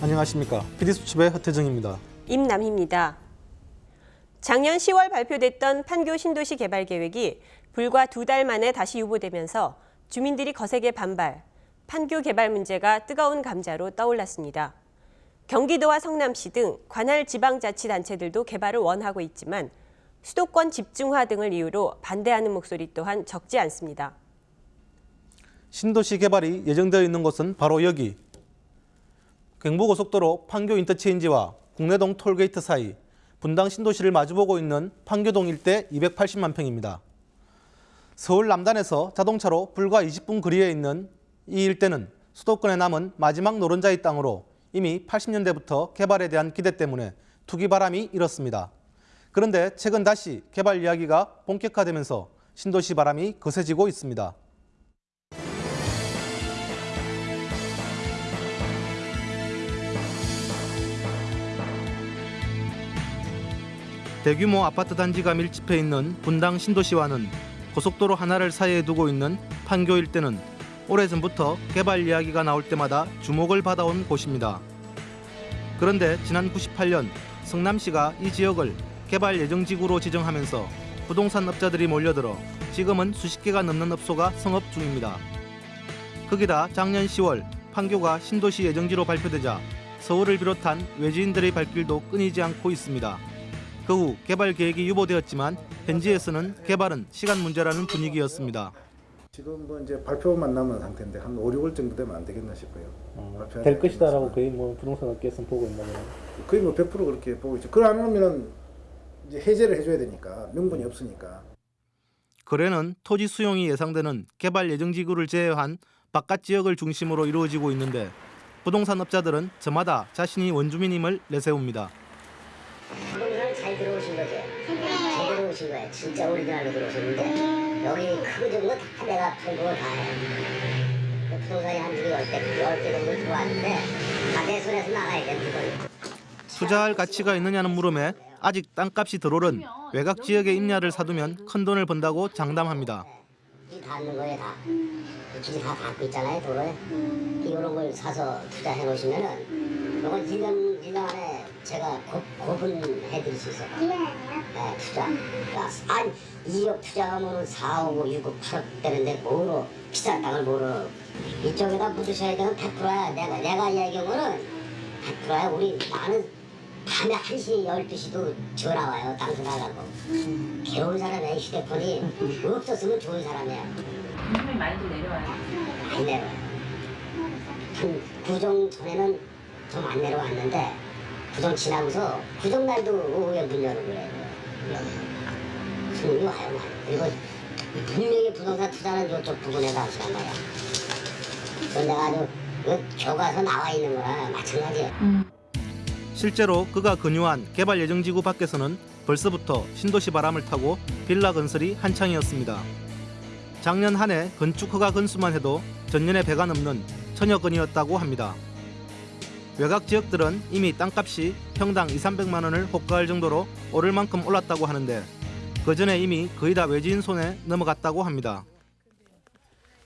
안녕하십니까. PD수첩의 허태정입니다. 임남희입니다. 작년 10월 발표됐던 판교 신도시 개발 계획이 불과 두 달 만에 다시 유보되면서 주민들이 거세게 반발, 판교 개발 문제가 뜨거운 감자로 떠올랐습니다. 경기도와 성남시 등 관할 지방자치단체들도 개발을 원하고 있지만 수도권 집중화 등을 이유로 반대하는 목소리 또한 적지 않습니다. 신도시 개발이 예정되어 있는 곳은 바로 여기. 경부고속도로 판교 인터체인지와 궁내동 톨게이트 사이 분당 신도시를 마주보고 있는 판교동 일대 280만 평입니다. 서울 남단에서 자동차로 불과 20분 거리에 있는 이 일대는 수도권에 남은 마지막 노른자의 땅으로 이미 80년대부터 개발에 대한 기대 때문에 투기 바람이 일었습니다. 그런데 최근 다시 개발 이야기가 본격화되면서 신도시 바람이 거세지고 있습니다. 대규모 아파트 단지가 밀집해 있는 분당 신도시와는 고속도로 하나를 사이에 두고 있는 판교 일대는 오래전부터 개발 이야기가 나올 때마다 주목을 받아온 곳입니다. 그런데 지난 98년 성남시가 이 지역을 개발 예정지구로 지정하면서 부동산 업자들이 몰려들어 지금은 수십 개가 넘는 업소가 성업 중입니다. 거기다 작년 10월 판교가 신도시 예정지로 발표되자 서울을 비롯한 외지인들의 발길도 끊이지 않고 있습니다. 그 후 개발 계획이 유보되었지만 현지에서는 개발은 시간 문제라는 분위기였습니다. 지금 뭐 이제 발표만 남은 상태인데 한 5, 6월 정도 되면 안 되겠나 싶어요. 어, 될 것이다라고. 거의 뭐 부동산 업계에서 보고 있나 보네요. 거의 뭐 100% 그렇게 보고 있죠. 그걸 안 하면은 이제 해제를 해줘야 되니까 명분이 없으니까. 거래는 토지 수용이 예상되는 개발 예정 지구를 제외한 바깥 지역을 중심으로 이루어지고 있는데 부동산 업자들은 저마다 자신이 원주민임을 내세웁니다. 거예요. 진짜 오리지널로 들어오셨는데 여기 크고 작은 거다 내가 팔고 다. 그 부동산이 한 두개 열대 열대 정도 들어왔는데 다 내 손에서 나가야 돼 물건이. 투자할 가치가 있느냐는 물음에 아직 땅값이 덜 오른 외곽 지역에 임야를 사두면 큰 돈을 번다고 장담합니다. 이 닿는 거에 다. 이쪽이 다 닿고 있잖아요 도로에. 이런 걸 사서 투자해 놓으시면은 이건 1년 1년 안에 제가 고, 고분해 드릴 수 있어요. 네, 투자. 한 2억 투자하면 4억, 6억, 8억 되는데 뭐로 비싼 땅을 뭐로 이쪽에다 묻으셔야 되는 100%야. 내가 내가 이야기하면은 100%야. 우리 나는 밤에 1시, 12시도 전화 와요. 땅 사달라고. 배운 사람이야. 이 휴대폰이 없었으면 좋은 사람이야. 임금이 많이도 내려와요. 많이 내려와요. 한 구정 전에는 좀 안 내려왔는데 구정 지나고서 구정 날도 오후에 문 열고 그래요. 손님이 와요 많이. 그리고 분명히 부동산 투자는 이쪽 부분에다 하시란 말이야. 그건 내가 아주 그 교과서 나와 있는 거랑 마찬가지예요. 실제로 그가 근유한 개발 예정 지구 밖에서는 벌써부터 신도시 바람을 타고 빌라 건설이 한창이었습니다. 작년 한 해 건축 허가 건수만 해도 전년에 배가 넘는 천여 건이었다고 합니다. 외곽 지역들은 이미 땅값이 평당 2, 300만 원을 호가할 정도로 오를 만큼 올랐다고 하는데 그 전에 이미 거의 다 외지인 손에 넘어갔다고 합니다.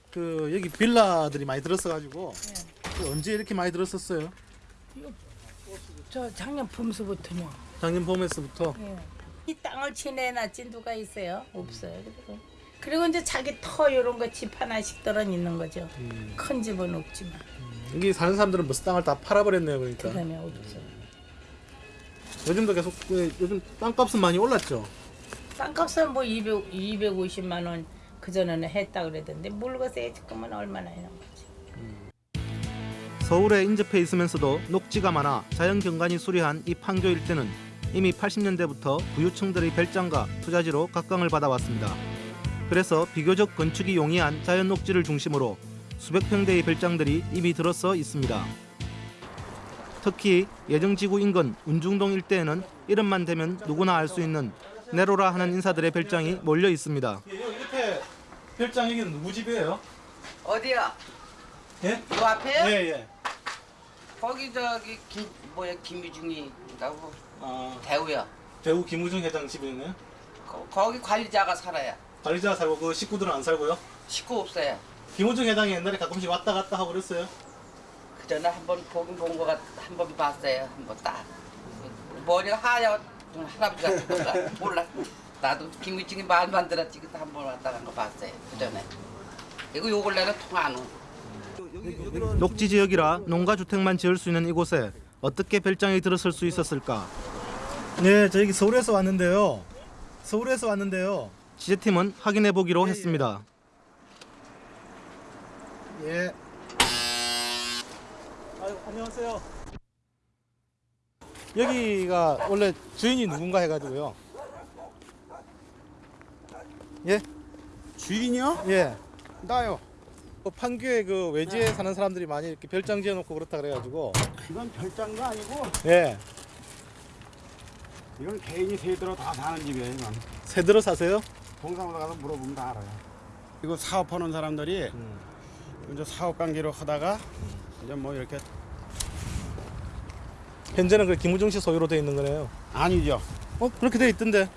그 여기 빌라들이 많이 들었어가지고 그 언제 이렇게 많이 들었었어요? 저 작년 봄서부터요. 작년 봄에서부터 이 땅을 지내놨지 누가 있어요? 없어요. 그리고 그리고 이제 자기 터 이런 거 집 하나씩 떨어 있는 거죠. 큰 집은 없지만 여기 사는 사람들은 무슨 땅을 다 팔아버렸네요 그러니까 그다음에 없어요. 요즘도 계속 그 요즘 땅값은 많이 올랐죠 땅값은 뭐 200, 250만 원 그전에는 했다 그러던데 물건세 지금은 얼마나 거지. 서울에 인접해 있으면서도 녹지가 많아 자연 경관이 수려한 이 판교 일대는 이미 80년대부터 부유층들의 별장과 투자지로 각광을 받아왔습니다. 그래서 비교적 건축이 용이한 자연 녹지를 중심으로 수백 평대의 별장들이 이미 들어서 있습니다. 특히 예정지구 인근 운중동 일대에는 이름만 대면 누구나 알 수 있는 네로라 하는 인사들의 별장이 몰려 있습니다. 이렇게 별장 여기는 누구 집이에요? 어디야? 예? 그 앞에요? 예. 거기 저기 김 뭐야 김유중이 있다고 아, 대우야. 배우 김우중 회장 집이네요. 거, 거기 관리자가 살아야. 관리자 살고 그 식구들은 안 살고요. 식구 없어요. 김우중 회장이 옛날에 가끔씩 왔다 갔다 하고 그랬어요. 그 전에 한번 보긴 본 거 같, 한 번 봤어요. 한번 딱 머리가 하얗 좀 할아버지 같은 거 몰라. 나도 김희중이 말만 들었지 그때 한번 왔다 간 거 봤어요. 그 전에. 이거 요 근래는 통안 오. 녹지 지역이라 농가 주택만 지을 수 있는 이곳에 어떻게 별장이 들어설 수 있었을까? 네, 저희 서울에서 왔는데요. 서울에서 왔는데요. 취재팀은 확인해 보기로 했습니다. 예. 아유, 안녕하세요. 여기가 원래 주인이 누군가 해가지고요. 예? 주인이요? 예. 나요. 그 판교에 그 외지에 사는 사람들이 많이 이렇게 별장 지어놓고 그렇다 그래가지고 이건 별장도 아니고 예 이건 개인이 세들어 다 사는 집이에요. 이건 새들어 사세요? 동상으로 가서 물어보면 다 알아요. 이거 사업하는 사람들이 이제 사업 관계로 하다가 이제 뭐 이렇게 현재는 그 김우중 씨 소유로 돼 있는 거네요. 아니죠. 어 그렇게 돼 있던데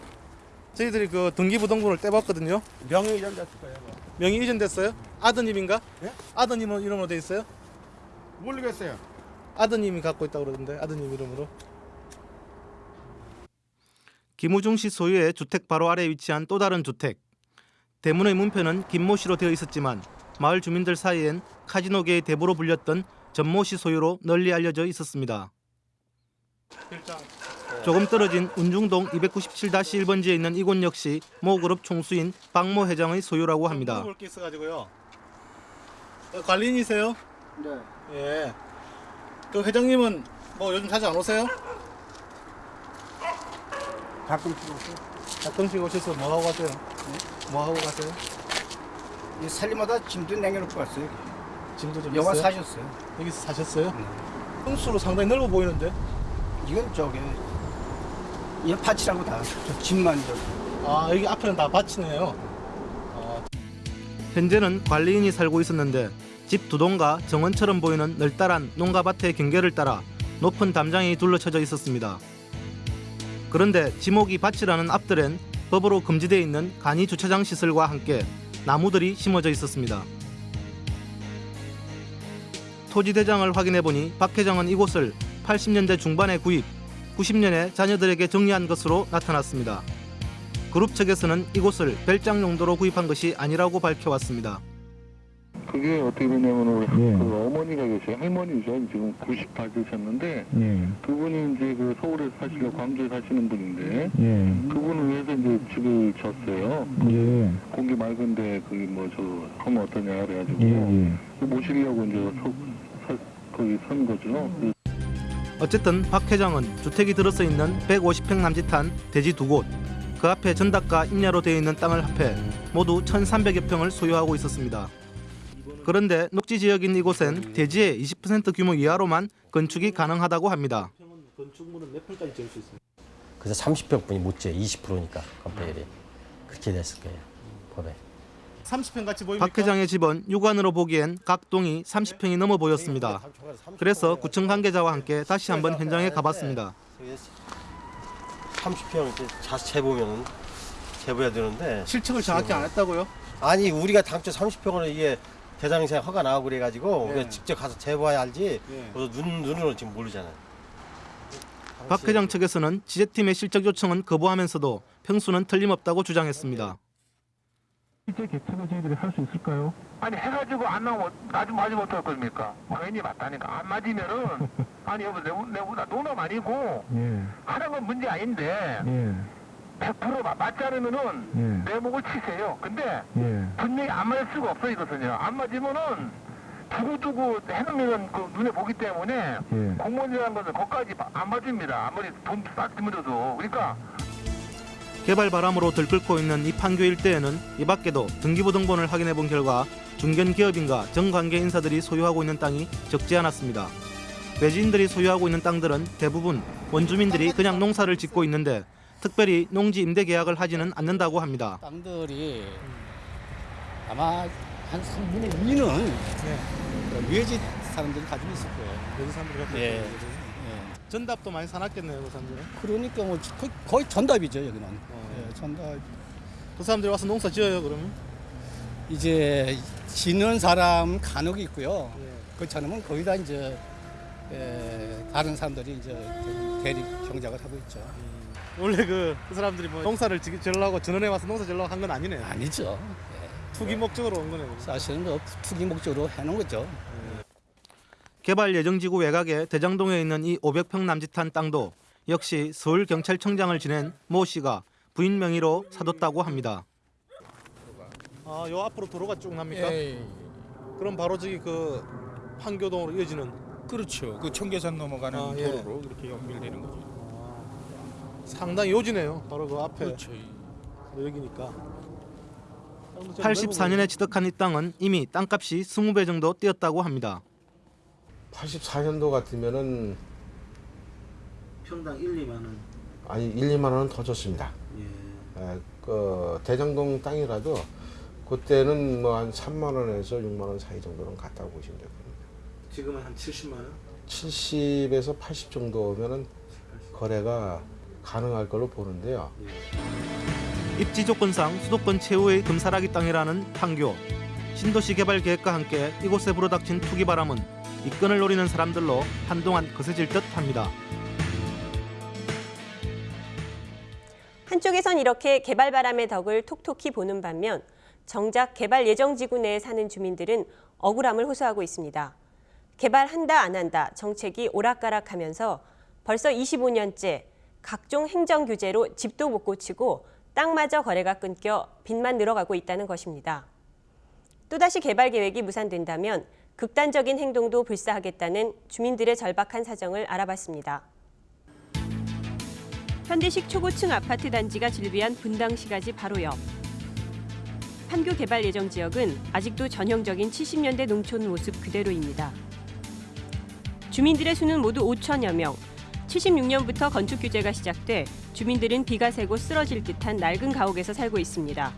저희들이 그 등기부등본을 떼봤거든요. 명의 이전 됐을 거예요. 그거. 명의 이전됐어요? 아드님인가? 예? 아드님은 이름으로 돼 있어요? 모르겠어요. 아드님이 갖고 있다 고 그러던데 아드님 이름으로. 김우중 씨 소유의 주택 바로 아래 에 위치한 또 다른 주택. 대문의 문표는 김모 씨로 되어 있었지만 마을 주민들 사이엔 카지노계의 대부로 불렸던 전모 씨 소유로 널리 알려져 있었습니다. 조금 떨어진 운중동 297-1번지에 있는 이곳 역시 모 그룹 총수인 박모 회장의 소유라고 합니다. 물어볼 게 있어가지고요. 어, 관리인이세요? 네. 예. 그 회장님은 뭐 요즘 자주 안 오세요? 가끔 들어오세요. 가끔씩 오셔서 뭐 하고 가세요? 뭐 하고 가세요? 이 살림마다 짐도 남겨놓고 갔어요. 짐도 좀 있어요? 사셨어요. 여기서 사셨어요? 평수로 상당히 넓어 보이는데. 이건 저게 이 밭이라고 다. 저 집만 저. 아 여기 앞에는 다 밭이네요. 현재는 관리인이 살고 있었는데 집 두 동과 정원처럼 보이는 널따란 농가밭의 경계를 따라 높은 담장이 둘러쳐져 있었습니다. 그런데 지목이 밭이라는 앞들엔 법으로 금지되어 있는 간이 주차장 시설과 함께 나무들이 심어져 있었습니다. 토지 대장을 확인해 보니 박 회장은 이곳을 80년대 중반에 구입, 90년에 자녀들에게 정리한 것으로 나타났습니다. 그룹 측에서는 이곳을 별장 용도로 구입한 것이 아니라고 밝혀왔습니다. 그게 어떻게 되냐면 예. 그 어머니가 계세요. 할머니죠. 지금 90 받으셨는데 예, 그분이 이제 그 서울에 사시고 광주에 사시는 분인데 예, 그분을 위해서 이제 집을 졌어요. 예, 공기 맑은데 그게 뭐저 하면 어떠냐 그래가지고 예, 예. 모시려고 이제 서, 서, 거기 선 거죠. 그 어쨌든 박 회장은 주택이 들어서 있는 150평 남짓한 대지 두 곳, 그 앞에 전답과 임야로 되어 있는 땅을 합해 모두 1,300여 평을 소유하고 있었습니다. 그런데 녹지 지역인 이곳엔 대지의 20% 규모 이하로만 건축이 가능하다고 합니다. 건축물은 몇 평까지 지을 수 있습니까? 그래서 30평뿐이 못 지어 20%니까 건폐율이 그렇게 됐을 거예요 법에 30평 같이 보입니까? 박 회장의 집은 육안으로 보기엔 각 동이 30평이 넘어 보였습니다. 그래서 구청 관계자와 함께 다시 한번 현장에 가봤습니다. 30평 자세 재보면 재보야 되는데 실측을 정확히 안 했다고요? 아니 우리가 당초 30평으로 이게 대장생 허가 나오고 그래가지고 예. 우리가 직접 가서 재봐야 알지 예. 그래서 눈, 눈으로 지금 모르잖아요 박 회장 측에서는 지재팀의 실적 요청은 거부하면서도 평수는 틀림없다고 주장했습니다. 실제 개척을 저희들이 할 수 있을까요? 아니 해가지고 안 나오면 나좀 맞으면 어떡할 겁니까? 당연히 맞다니까 안 맞으면은 아니 여보 내보, 내보다 농담 아니고 예, 하는 건 문제 아닌데 예, 100% 맞- 맞지 않으면은 예, 내 목을 치세요. 근데 예. 분명히 안 맞을 수가 없어 이것은요. 안 맞으면은 두고두고 해놓으면 그 눈에 보기 때문에 예. 공무원이라는 것은 거기까지 안 맞습니다. 아무리 돈 싹들어도 그러니까 개발 바람으로 들끓고 있는 이 판교 일대에는 이 밖에도 등기부등본을 확인해 본 결과 중견 기업인과 정관계 인사들이 소유하고 있는 땅이 적지 않았습니다. 외지인들이 소유하고 있는 땅들은 대부분 원주민들이 그냥 농사를 짓고 있는데 특별히 농지 임대 계약을 하지는 않는다고 합니다. 땅들이 아마 한 3분의 2는 외지 사람들이 가지고 있을 거예요. 외지 사람들이 갖고 예. 있는 거죠. 전답도 많이 사놨겠네요, 그 사람들. 그러니까 뭐 거의, 거의 전답이죠 여기는. 어. 예, 전답. 그 사람들이 와서 농사 지어요, 그러면? 이제 지는 사람 간혹 있고요. 그렇지 않으면 거의 다 이제 에, 다른 사람들이 이제 대립 경작을 하고 있죠. 원래 그, 그 사람들이 뭐 농사를 지- 지으려고 전원에 와서 농사 지으려고 한 건 아니네요. 아니죠. 투기 목적으로 온 거네요. 사실은 뭐 투기 목적으로 해놓은 거죠. 개발 예정지구 외곽의 대장동에 있는 이 500평 남짓한 땅도 역시 서울 경찰청장을 지낸 모 씨가 부인 명의로 사뒀다고 합니다. 아, 요 앞으로 도로가 쭉 납니까? 예, 그럼 바로 저기 그 판교동으로 이어지는 그렇죠. 그 청계산 넘어가는 아, 예. 도로로 이렇게 연결되는 거죠. 상당히 요지네요. 바로 그 앞에 그렇죠. 여기니까. 84년에 취득한 이 땅은 이미 땅값이 20배 정도 뛰었다고 합니다. 84년도 같으면은 평당 1, 2만 원. 아니 1, 2만 원은 더 줬습니다. 예. 에, 그 대장동 땅이라도 그때는 뭐 한 3만 원에서 6만 원 사이 정도는 갔다고 보시면 될 겁니다. 지금은 한 70만 원? 70에서 80 정도면은 거래가 가능할 걸로 보는데요. 입지 조건상 수도권 최후의 금사라기 땅이라는 판교. 신도시 개발 계획과 함께 이곳에 불어닥친 투기 바람은 이권을 노리는 사람들로 한동안 거세질 듯합니다. 한쪽에선 이렇게 개발 바람의 덕을 톡톡히 보는 반면 정작 개발 예정 지구 내에 사는 주민들은 억울함을 호소하고 있습니다. 개발한다 안 한다 정책이 오락가락하면서 벌써 25년째 각종 행정 규제로 집도 못 고치고 땅마저 거래가 끊겨 빚만 늘어가고 있다는 것입니다. 또다시 개발 계획이 무산된다면 극단적인 행동도 불사하겠다는 주민들의 절박한 사정을 알아봤습니다. 현대식 초고층 아파트 단지가 즐비한 분당시가지 바로 옆. 판교 개발 예정 지역은 아직도 전형적인 70년대 농촌 모습 그대로입니다. 주민들의 수는 모두 5천여 명. 76년부터 건축 규제가 시작돼 주민들은 비가 새고 쓰러질 듯한 낡은 가옥에서 살고 있습니다.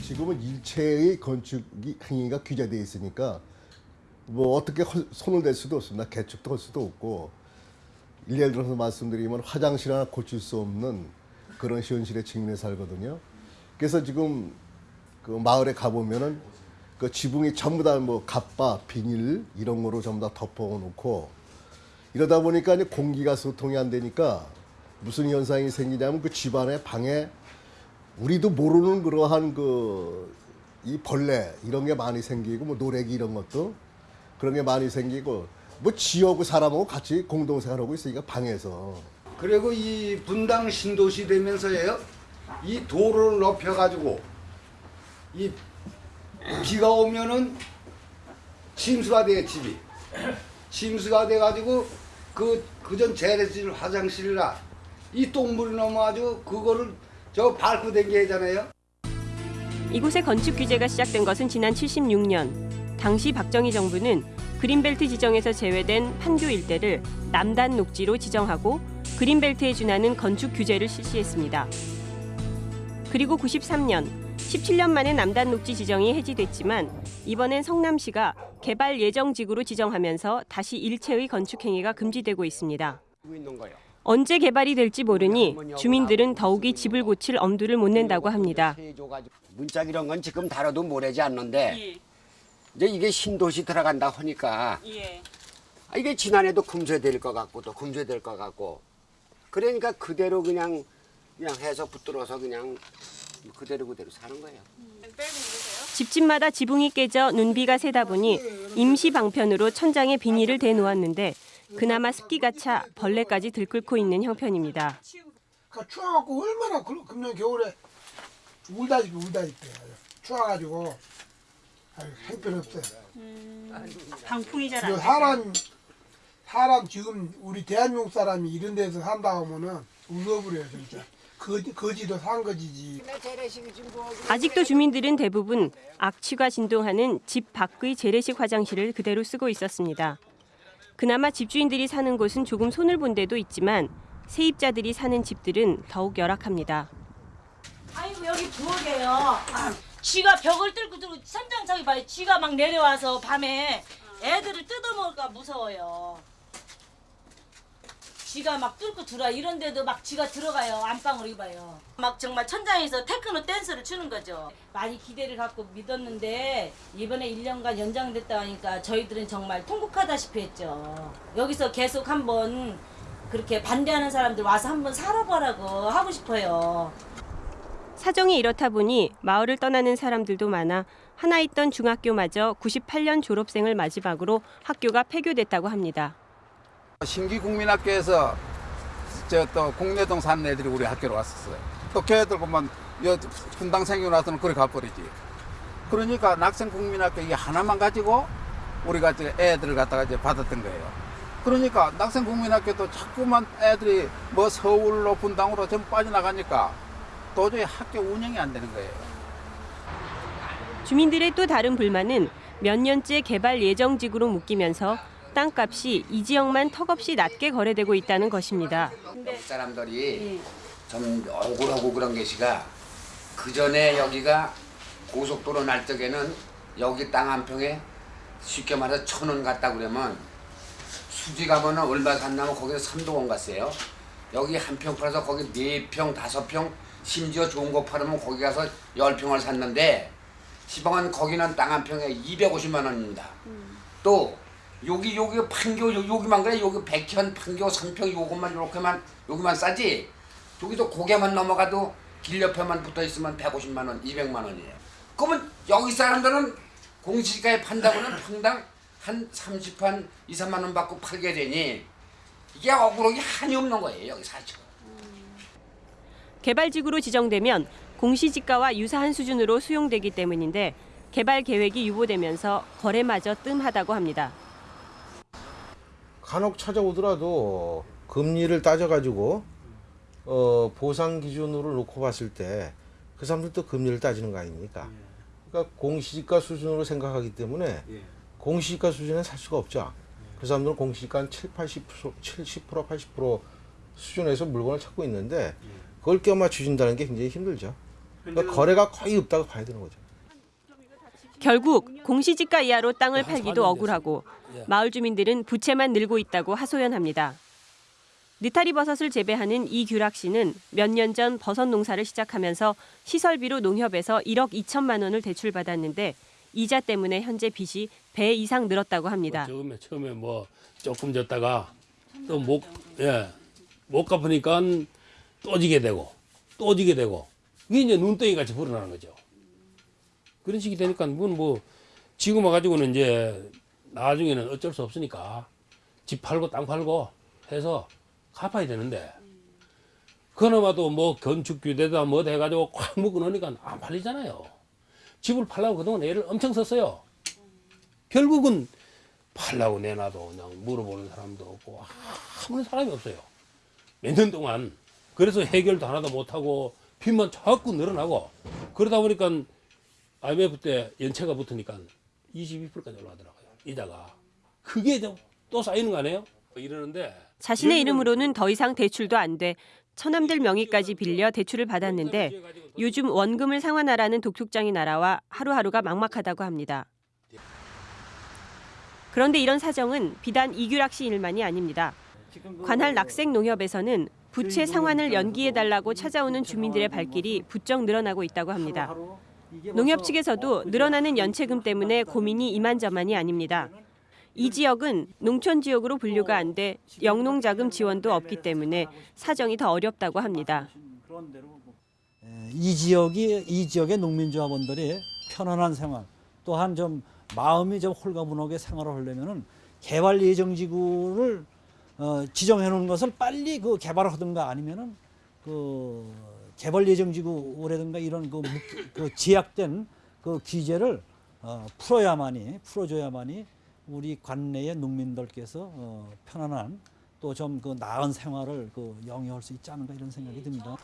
지금은 일체의 건축 행위가 규제되어 있으니까 뭐 어떻게 헐- 손을 댈 수도 없습니다. 개축도 할 수도 없고 예를 들어서 말씀드리면 화장실 하나 고칠 수 없는 그런 현실에 직면해 살거든요. 그래서 지금 그 마을에 가보면은 그 지붕이 전부 다 뭐 갑바, 비닐 이런 거로 전부 다 덮어놓고 이러다 보니까 이제 공기가 소통이 안 되니까 무슨 현상이 생기냐면 그 집안의 방에 우리도 모르는 그러한 그 이 벌레 이런 게 많이 생기고 뭐 노래기 이런 것도 그런 게 많이 생기고 뭐 지하고 사람하고 같이 공동생활하고 있으니까 방에서 그리고 이 분당 신도시 되면서요 이 도로를 높여 가지고 이 비가 오면은 침수가 돼 집이 침수가 돼 가지고 그 그전 재래실 화장실이라 이 똥물이 넘어가지고 그거를 저 밟고 댕겨야잖아요. 이곳의 건축 규제가 시작된 것은 지난 76년. 당시 박정희 정부는 그린벨트 지정에서 제외된 판교 일대를 남단 녹지로 지정하고 그린벨트에 준하는 건축 규제를 실시했습니다. 그리고 93년 17년 만에 남단 녹지 지정이 해지됐지만 이번엔 성남시가 개발 예정 지구로 지정하면서 다시 일체의 건축 행위가 금지되고 있습니다. 언제 개발이 될지 모르니 주민들은 더욱이 집을 고칠 엄두를 못 낸다고 합니다. 문짝 이런 건 지금 다뤄도 모르지 않는데 이제 이게 신도시 들어간다 하니까 아, 이게 지난해도 금쇄될 것 같고 또 금쇄될 것 같고 그러니까 그대로 그냥 그냥 해서 붙들어서 그냥 그대로 그대로 사는 거예요. 집집마다 지붕이 깨져 눈비가 새다 보니 임시 방편으로 천장에 비닐을 대놓았는데 그나마 습기가 차 벌레까지 들끓고 있는 형편입니다. 그 추워갖고 얼마나 그- 금년 겨울에 울다시피 울다시피 추워가지고 아유, 형편 없어요. 방풍이 잘안 사람 사람 지금 우리 대한민국 사람이 이런 데서 산다 하면은 웃어버려요 진짜. 거지 거지도 산 거지지. 아직도 주민들은 대부분 악취가 진동하는 집 밖의 재래식 화장실을 그대로 쓰고 있었습니다. 그나마 집주인들이 사는 곳은 조금 손을 본 데도 있지만 세입자들이 사는 집들은 더욱 열악합니다. 아이고 여기 부엌이에요. 쥐가 벽을 뚫고 천장 저기 봐요. 쥐가 막 내려와서 밤에 애들을 뜯어먹을까 무서워요. 지가 막 뚫고 들어와. 이런데도 막 지가 들어가요. 안방으로 입어요. 막 정말 천장에서 테크노 댄스를 추는 거죠. 많이 기대를 갖고 믿었는데 이번에 1년간 연장됐다 하니까 저희들은 정말 통곡하다시피 했죠. 여기서 계속 한번 그렇게 반대하는 사람들 와서 한번 살아보라고 하고 싶어요 사정이 이렇다 보니 마을을 떠나는 사람들도 많아 하나 있던 중학교마저 98년 졸업생을 마지막으로 학교가 폐교됐다고 합니다. 신기 국민학교에서 저또 공내동 사는 애들이 우리 학교로 왔었어요. 또 걔들 보면 여 분당 생기고 나서는 그래 가버리지. 그러니까 낙생 국민학교 이 하나만 가지고 우리가 애들을 갖다가 이제 받았던 거예요. 그러니까 낙생 국민학교도 자꾸만 애들이 뭐 서울로 분당으로 전부 빠져나가니까 도저히 학교 운영이 안 되는 거예요. 주민들의 또 다른 불만은 몇 년째 개발 예정 지구로 묶이면서 땅값이 이 지역만 턱없이 낮게 거래되고 있다는 것입니다. 여기 사람들이 좀 억울하고 그런 게시가 그 전에 여기가 고속도로 날 적에는 여기 땅 한 평에 쉽게 말해서 천 원 갔다 그러면 수지 가면은 얼마 샀냐면 거기서 삼도원 갔어요. 여기 한 평 팔아서 거기 네 평, 다섯 평, 심지어 좋은 거 팔으면 거기 가서 열 평을 샀는데 시방은 거기는 땅 한 평에 250만 원입니다. 또 여기 여기 판교 요- 여기만 그래 여기 백현 판교 삼평 요것만 요렇게만 여기만 싸지 여기도 고개만 넘어가도 길 옆에만 붙어 있으면 150만 원, 200만 원이에요. 그러면 여기 사람들은 공시지가에 판다고는 평당 한 30한 2, 3만 원 받고 팔게 되니 이게 억울하게 한이 없는 거예요 여기 사실. 개발지구로 지정되면 공시지가와 유사한 수준으로 수용되기 때문인데 개발 계획이 유보되면서 거래마저 뜸하다고 합니다. 간혹 찾아오더라도 금리를 따져가지고 어, 보상 기준으로 놓고 봤을 때 그 사람들도 금리를 따지는 거 아닙니까? 그러니까 공시지가 수준으로 생각하기 때문에 공시지가 수준에 살 수가 없죠. 그 사람들은 공시지가 한 7, 80%, 70%, 80% 수준에서 물건을 찾고 있는데 그걸 껴맞추신다는 게 굉장히 힘들죠. 그러니까 거래가 거의 없다고 봐야 되는 거죠. 결국 공시지가 이하로 땅을 팔기도 억울하고 마을 주민들은 부채만 늘고 있다고 하소연합니다. 느타리 버섯을 재배하는 이규락 씨는 몇 년 전 버섯 농사를 시작하면서 시설비로 농협에서 1억 2천만 원을 대출받았는데 이자 때문에 현재 빚이 배 이상 늘었다고 합니다. 처음에 처음에 뭐 조금 졌다가 또 못 예. 못 갚으니까 또 지게 되고 또 지게 되고 이게 이제 눈덩이 같이 불어나는 거죠. 그런 식이 되니까 그건 뭐 지금 와가지고는 이제 나중에는 어쩔 수 없으니까 집 팔고 땅 팔고 해서 갚아야 되는데 그나마도 뭐 건축 규제다 뭐다 해가지고 꽉 묶어 놓으니까 안 팔리잖아요. 집을 팔라고 그동안 애를 엄청 썼어요. 결국은 팔라고 내놔도 그냥 물어보는 사람도 없고 아무런 사람이 없어요. 몇 년 동안 그래서 해결도 하나도 못하고 빚만 자꾸 늘어나고 그러다 보니까 IMF 때 연체가 붙으니까 22%까지 올라가더라고요. 이자가 그게 좀또 쌓이는 거 아니에요? 이러는데 자신의 이름으로는 더 이상 대출도 안 돼 처남들 명의까지 빌려 대출을 받았는데 요즘 원금을 상환하라는 독촉장이 날아와 하루하루가 막막하다고 합니다. 그런데 이런 사정은 비단 이규락 씨 일만이 아닙니다. 관할 낙생 농협에서는 부채 상환을 연기해달라고 찾아오는 주민들의 발길이 부쩍 늘어나고 있다고 합니다. 농협 측에서도 늘어나는 연체금 때문에 고민이 이만저만이 아닙니다. 이 지역은 농촌 지역으로 분류가 안 돼 영농자금 지원도 없기 때문에 사정이 더 어렵다고 합니다. 이 지역이 이 지역의 농민조합원들이 편안한 생활 또한 좀 마음이 좀 홀가분하게 생활을 하려면은 개발 예정 지구를 어, 지정해 놓은 것을 빨리 그 개발을 하든가 아니면은 그 개발 예정 지구라든가 이런 그, 묵- 그 제약된 그 규제를 어, 풀어야만이 풀어줘야만이 우리 관내의 농민들께서 어, 편안한 또 좀 그 나은 생활을 그 영위할 수 있지 않은가 이런 생각이 듭니다.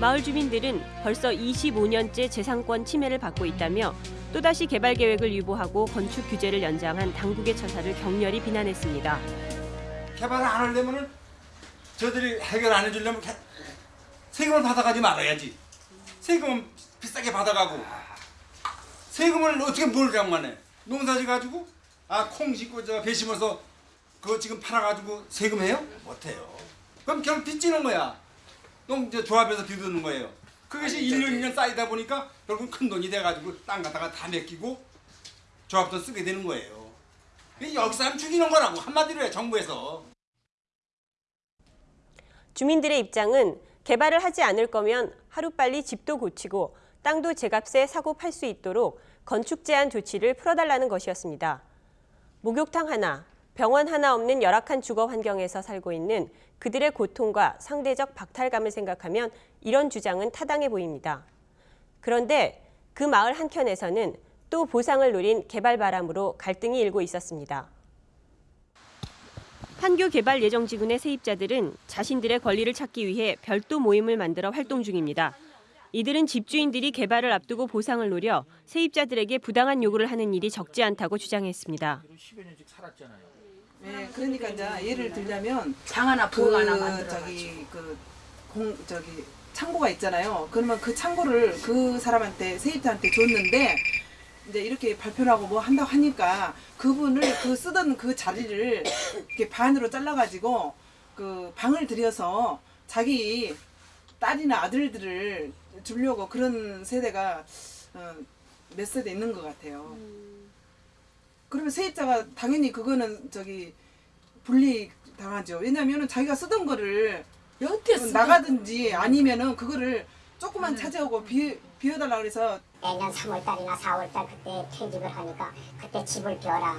마을 주민들은 벌써 25년째 재산권 침해를 받고 있다며 또다시 개발 계획을 유보하고 건축 규제를 연장한 당국의 처사를 격렬히 비난했습니다. 개발을 안 하려면은 저들이 해결 안 해주려면 개- 세금을 받아가지 말아야지. 세금은 비싸게 받아가고 세금을 어떻게 뭘 장만해? 농사지 가지고 아콩 심고 저 배 심어서 그거 지금 팔아가지고 세금해요? 못해요. 그럼 결국 빚지는 거야. 농저 조합에서 빚는 거예요. 그것이 1년 2년 쌓이다 보니까 결국 큰 돈이 돼가지고 땅 갖다가 다 맡기고 조합도 쓰게 되는 거예요. 여기 사람 죽이는 거라고 한마디로 해 정부에서. 주민들의 입장은 개발을 하지 않을 거면 하루빨리 집도 고치고 땅도 제값에 사고 팔 수 있도록 건축 제한 조치를 풀어달라는 것이었습니다. 목욕탕 하나, 병원 하나 없는 열악한 주거 환경에서 살고 있는 그들의 고통과 상대적 박탈감을 생각하면 이런 주장은 타당해 보입니다. 그런데 그 마을 한켠에서는 또 보상을 노린 개발 바람으로 갈등이 일고 있었습니다. 판교 개발 예정 지구의 세입자들은 자신들의 권리를 찾기 위해 별도 모임을 만들어 활동 중입니다. 이들은 집주인들이 개발을 앞두고 보상을 노려 세입자들에게 부당한 요구를 하는 일이 적지 않다고 주장했습니다. 네, 그러니까 이제 예를 들자면 장 하나 그 부엌 하나 만들어 저기 그 공 저기 창고가 있잖아요. 그러면 그 창고를 그 사람한테 세입자한테 줬는데 이제 이렇게 발표를 하고 뭐 한다고 하니까 그분을 그 쓰던 그 자리를 이렇게 반으로 잘라가지고 그 방을 들여서 자기 딸이나 아들들을 주려고 그런 세대가 어, 몇 세대 있는 것 같아요. 그러면 세입자가 당연히 그거는 저기 분리 당하죠. 왜냐면은 자기가 쓰던 거를 여태 나가든지 아니면은 그거를 조금만 차지하고 비, 비워달라 그래서 내년 3월달이나 4월달 그때 퇴직을 하니까 그때 집을 비워라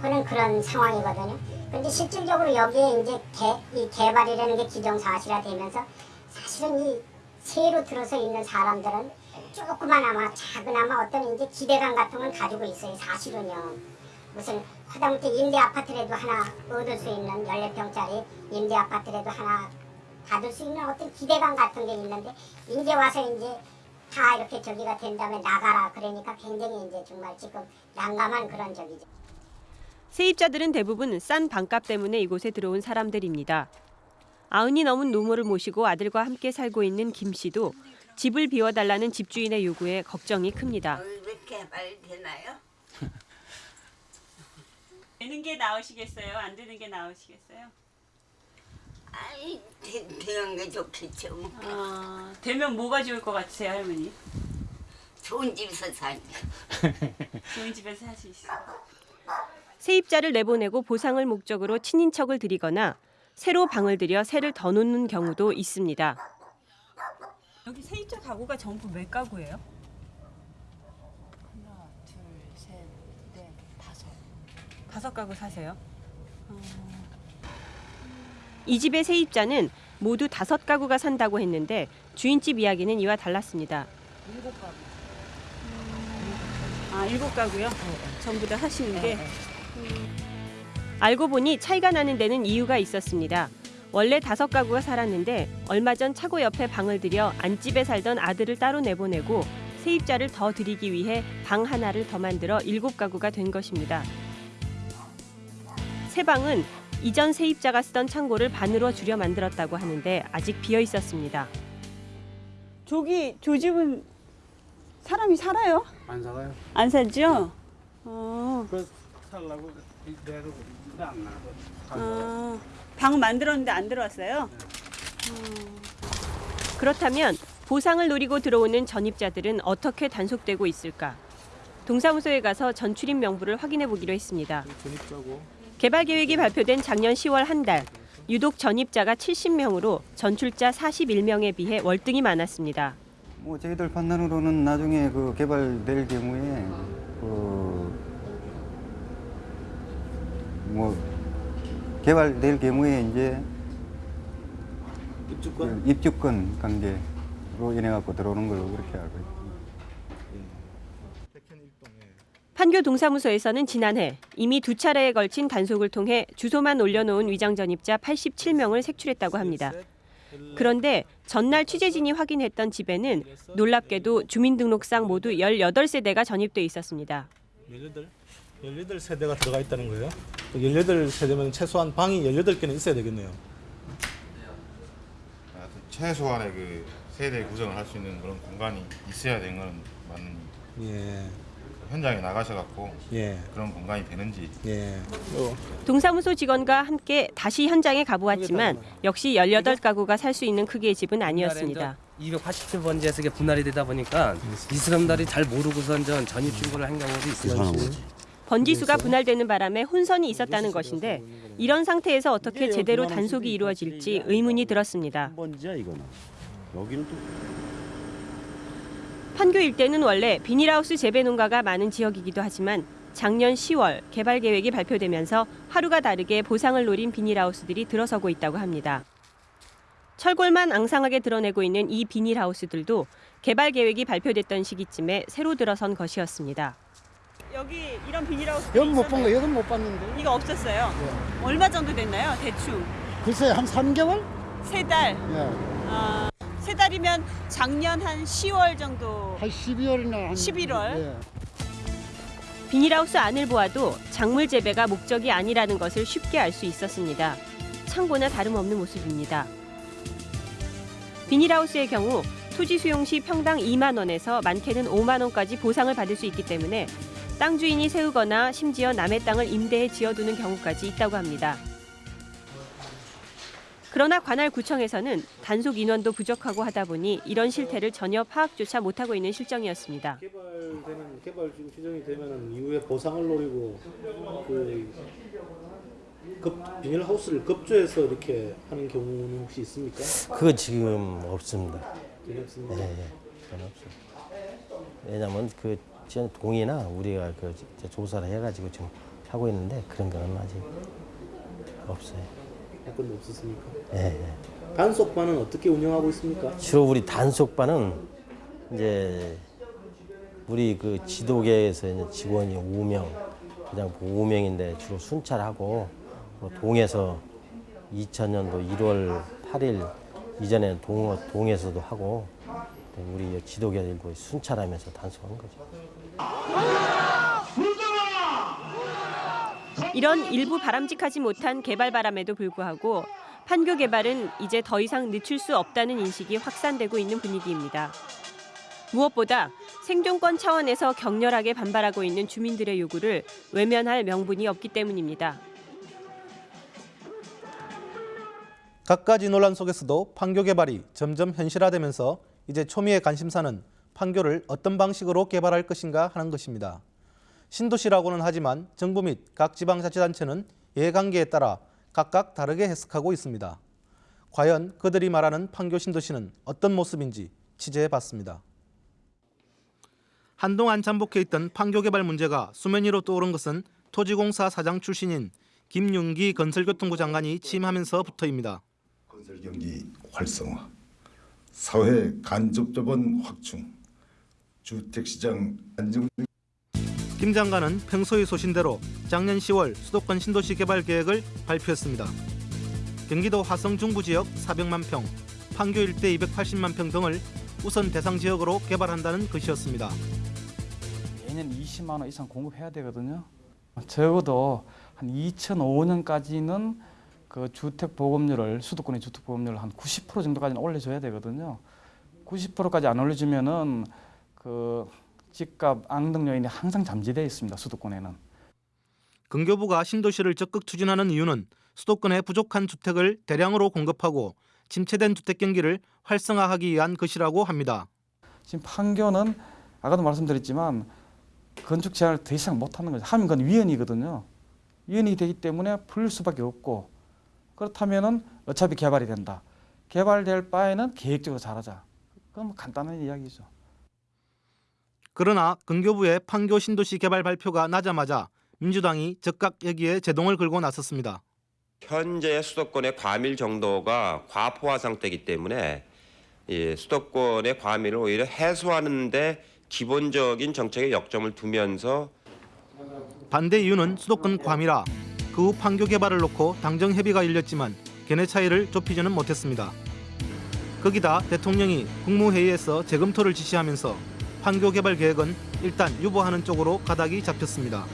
하는 그런 상황이거든요. 근데 실질적으로 여기에 이제 개, 이 개발이라는 게 기정사실화 되면서 사실은 이 새로 들어서 있는 사람들은 조그마나마 작은아마 어떤 이제 기대감 같은 건 가지고 있어요. 사실은요. 무슨 하다못해 임대 아파트라도 하나 얻을 수 있는 14평짜리 임대 아파트라도 하나 받을 수 있는 어떤 기대감 같은 게 있는데 이제 와서 이제 다 이렇게 저기가 된 다음에 나가라 그러니까 굉장히 이제 정말 지금 난감한 그런 적이죠. 세입자들은 대부분 싼 방값 때문에 이곳에 들어온 사람들입니다. 아흔이 넘은 노모를 모시고 아들과 함께 살고 있는 김 씨도 집을 비워달라는 집주인의 요구에 걱정이 큽니다. 왜 개발 되나요? 되는 게 나으시겠어요? 안 되는 게 나으시겠어요? 아이 되, 되는 게 좋겠죠. 뭐. 아, 되면 뭐가 좋을 것 같으세요, 할머니? 좋은 집에서 살죠. 좋은 집에서 살 수 있어. 세입자를 내보내고 보상을 목적으로 친인척을 들이거나 새로 방을 들여 새를 더 놓는 경우도 있습니다. 여기 세입자 가구가 전부 몇 가구예요? 하나, 둘, 셋, 넷, 다섯. 다섯 가구 사세요? 이 집의 세입자는 모두 다섯 가구가 산다고 했는데 주인집 이야기는 이와 달랐습니다. 일곱 가구. 아, 일곱 가구요? 전부 다 하시는 게? 알고 보니 차이가 나는 데는 이유가 있었습니다. 원래 다섯 가구가 살았는데 얼마 전 차고 옆에 방을 들여 안집에 살던 아들을 따로 내보내고 세입자를 더 들이기 위해 방 하나를 더 만들어 일곱 가구가 된 것입니다. 새 방은 이전 세입자가 쓰던 창고를 반으로 줄여 만들었다고 하는데 아직 비어 있었습니다. 저기 저 집은 사람이 살아요? 안 살아요. 안 살죠? 어. 그 살라고 내도 안 나고. 아, 방 만들었는데 안 들어왔어요? 그렇다면 보상을 노리고 들어오는 전입자들은 어떻게 단속되고 있을까? 동사무소에 가서 전출입 명부를 확인해 보기로 했습니다. 전입자고 개발 계획이 발표된 작년 10월 한 달, 유독 전입자가 70명으로 전출자 41명에 비해 월등히 많았습니다. 뭐 저희들 판단으로는 나중에 그 개발될 경우에 그 뭐 개발될 경우에 이제 입주권 그 입주권 관계로 인해 갖고 들어오는 걸로 그렇게 알고 있습니다. 판교 동사무소에서는 지난해 이미 두 차례에 걸친 단속을 통해 주소만 올려놓은 위장 전입자 87명을 색출했다고 합니다. 그런데 전날 취재진이 확인했던 집에는 놀랍게도 주민등록상 모두 18세대가 전입돼 있었습니다. 18 18세대가 들어가 있다는 거예요. 18세대면 최소한 방이 18개는 있어야 되겠네요. 하여튼 최소한의 그 세대 구성을 할 수 있는 그런 공간이 있어야 되는 건 맞는 예. 현장에 나가셔갖고 예. 그런 공간이 되는지 예. 동사무소 직원과 함께 다시 현장에 가보았지만 역시 18가구가 살 수 있는 크기의 집은 아니었습니다. 287번지에서 분할이 되다 보니까 이 사람들이 잘 모르고선 전 전입 신고를 한 경우도 있어요. 번지수가 분할되는 바람에 혼선이 있었다는 것인데 이런 상태에서 어떻게 제대로 단속이 이루어질지 의문이 들었습니다. 번지야 이거는. 여기는 또 판교 일대는 원래 비닐하우스 재배 농가가 많은 지역이기도 하지만 작년 10월 개발 계획이 발표되면서 하루가 다르게 보상을 노린 비닐하우스들이 들어서고 있다고 합니다. 철골만 앙상하게 드러내고 있는 이 비닐하우스들도 개발 계획이 발표됐던 시기쯤에 새로 들어선 것이었습니다. 여기 이런 비닐하우스 여기 못본 거, 여기 못 봤는데. 이거 없었어요. 얼마 정도 됐나요, 대충? 글쎄 한 3개월? 세 달. 예. 아, 세 달이면 작년 한 10월 정도. 한 12월이나 한 11월. 예. 비닐하우스 안을 보아도 작물 재배가 목적이 아니라는 것을 쉽게 알 수 있었습니다. 창고나 다름없는 모습입니다. 비닐하우스의 경우 토지 수용 시 평당 2만 원에서 많게는 5만 원까지 보상을 받을 수 있기 때문에 땅 주인이 세우거나 심지어 남의 땅을 임대해 지어두는 경우까지 있다고 합니다. 그러나 관할 구청에서는 단속 인원도 부족하고 하다 보니 이런 실태를 전혀 파악조차 못하고 있는 실정이었습니다. 개발되는 개발 지금 규정이 되면 이후에 보상을 노리고 그 급, 비닐하우스를 급조해서 이렇게 하는 경우는 혹시 있습니까? 그거 지금 없습니다. 전혀 없습니다. 네, 네, 전혀 없어요. 왜냐면 그 지금 동이나 우리가 그 조사를 해가지고 지금 하고 있는데 그런 거는 아직 없어요. 사건도 없었습니까? 네, 네. 단속반은 어떻게 운영하고 있습니까? 주로 우리 단속반은 이제 우리 그 지도계에서 이제 직원이 5명, 그냥 5명인데 주로 순찰하고 뭐 동에서 2000년도 1월 8일 이전에 동, 동에서도 하고 우리 지도계들도 순찰하면서 단속한 거죠. 이런 일부 바람직하지 못한 개발 바람에도 불구하고 판교 개발은 이제 더 이상 늦출 수 없다는 인식이 확산되고 있는 분위기입니다. 무엇보다 생존권 차원에서 격렬하게 반발하고 있는 주민들의 요구를 외면할 명분이 없기 때문입니다. 갖가지 논란 속에서도 판교 개발이 점점 현실화되면서 이제 초미의 관심사는 판교를 어떤 방식으로 개발할 것인가 하는 것입니다. 신도시라고는 하지만 정부 및 각 지방자치단체는 이해관계에 따라 각각 다르게 해석하고 있습니다. 과연 그들이 말하는 판교 신도시는 어떤 모습인지 취재해봤습니다. 한동안 잠복해 있던 판교 개발 문제가 수면 위로 떠오른 것은 토지공사 사장 출신인 김윤기 건설교통부 장관이 취임하면서부터입니다. 건설 경기 활성화, 사회 간접 자본 확충, 주택 시장 안정 등 김 장관은 평소의 소신대로 작년 10월 수도권 신도시 개발 계획을 발표했습니다. 경기도 화성 중부 지역 400만 평, 판교 일대 280만 평 등을 우선 대상 지역으로 개발한다는 것이었습니다. 매년 20만 원 이상 공급해야 되거든요. 적어도 한 2005년까지는 그 주택 보급률을 수도권의 주택 보급률을 한 90% 정도까지는 올려줘야 되거든요. 90%까지 안 올려주면은 그 집값 앙등 요인이 항상 잠재되어 있습니다. 수도권에는. 근교부가 신도시를 적극 추진하는 이유는 수도권에 부족한 주택을 대량으로 공급하고 침체된 주택 경기를 활성화하기 위한 것이라고 합니다. 지금 판교는 아까도 말씀드렸지만 건축 제한을 더 이상 못하는 거죠. 하면 그건 위헌이거든요. 위헌이 되기 때문에 풀릴 수밖에 없고 그렇다면 은 어차피 개발이 된다. 개발될 바에는 계획적으로 잘하자. 그건 뭐 간단한 이야기죠. 그러나 근교부의 판교 신도시 개발 발표가 나자마자 민주당이 즉각 여기에 제동을 걸고 나섰습니다. 현재 수도권의 과밀 정도가 과포화 상태이기 때문에 이 수도권의 과밀을 오히려 해소하는 데 기본적인 정책의 역점을 두면서 반대 이유는 수도권 과밀화, 그 후 판교 개발을 놓고 당정 협의가 열렸지만 견해 차이를 좁히지는 못했습니다. 거기다 대통령이 국무회의에서 재검토를 지시하면서 판교 개발 계획은 일단 유보하는 쪽으로 가닥이 잡혔습니다.